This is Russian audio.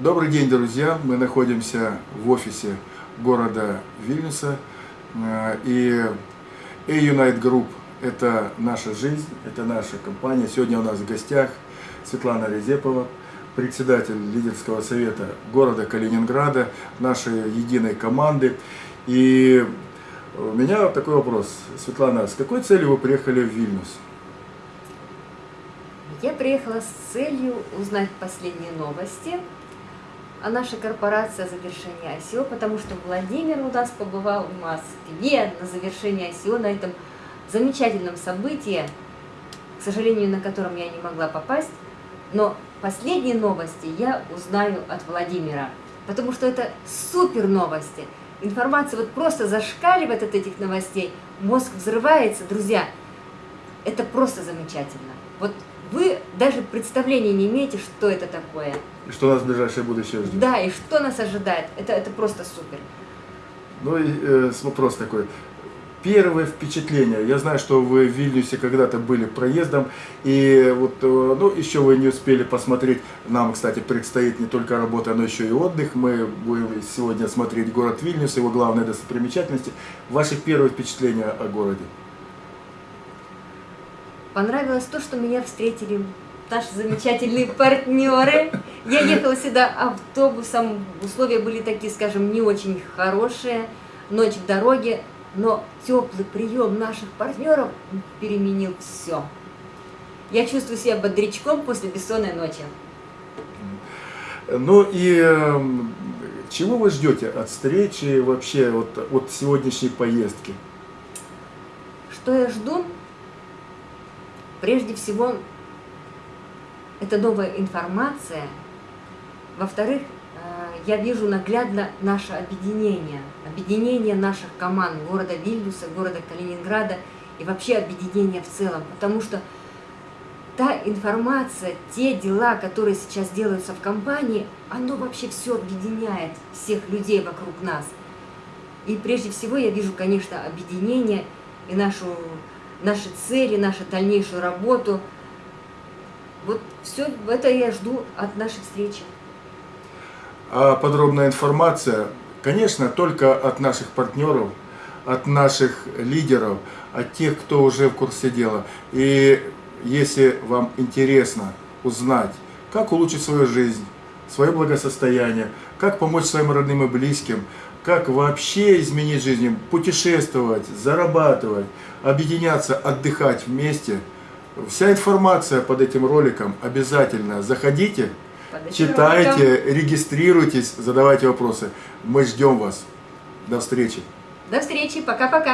Добрый день, друзья! Мы находимся в офисе города Вильнюса. Э, и A-Unite Group – это наша жизнь, это наша компания. Сегодня у нас в гостях Светлана Резепова, председатель лидерского совета города Калининграда, нашей единой команды. И у меня такой вопрос. Светлана, с какой целью вы приехали в Вильнюс? Я приехала с целью узнать последние новости а наша корпорация завершения ICO, потому что Владимир у нас побывал в Москве на завершении ICO, на этом замечательном событии, к сожалению, на котором я не могла попасть, но последние новости я узнаю от Владимира, потому что это супер новости. Информация вот просто зашкаливает от этих новостей, мозг взрывается, друзья, это просто замечательно. Вот вы даже представления не имеете, что это такое. И что нас в ближайшее будущее ждет. Да, и что нас ожидает. Это, это просто супер. Ну и э, вопрос такой. Первое впечатление. Я знаю, что вы в Вильнюсе когда-то были проездом, и вот, э, ну, еще вы не успели посмотреть. Нам, кстати, предстоит не только работа, но еще и отдых. Мы будем сегодня смотреть город Вильнюс, его главные достопримечательности. Ваши первые впечатления о городе? Понравилось то, что меня встретили наши замечательные партнеры. Я ехала сюда автобусом, условия были такие, скажем, не очень хорошие, ночь в дороге, но теплый прием наших партнеров переменил все. Я чувствую себя бодрячком после бессонной ночи. Ну и э, чего вы ждете от встречи вообще вот, от сегодняшней поездки? Что я жду? Прежде всего, это новая информация. Во-вторых, э, я вижу наглядно наше объединение, объединение наших команд города Вильнюса, города Калининграда и вообще объединение в целом. Потому что та информация, те дела, которые сейчас делаются в компании, оно вообще все объединяет всех людей вокруг нас. И прежде всего я вижу, конечно, объединение и нашу наши цели, нашу дальнейшую работу. Вот все это я жду от нашей встречи. А подробная информация, конечно, только от наших партнеров, от наших лидеров, от тех, кто уже в курсе дела. И если вам интересно узнать, как улучшить свою жизнь, свое благосостояние, как помочь своим родным и близким, как вообще изменить жизнь, путешествовать, зарабатывать, объединяться, отдыхать вместе. Вся информация под этим роликом обязательно. Заходите, читайте, роликом. регистрируйтесь, задавайте вопросы. Мы ждем вас. До встречи. До встречи. Пока-пока.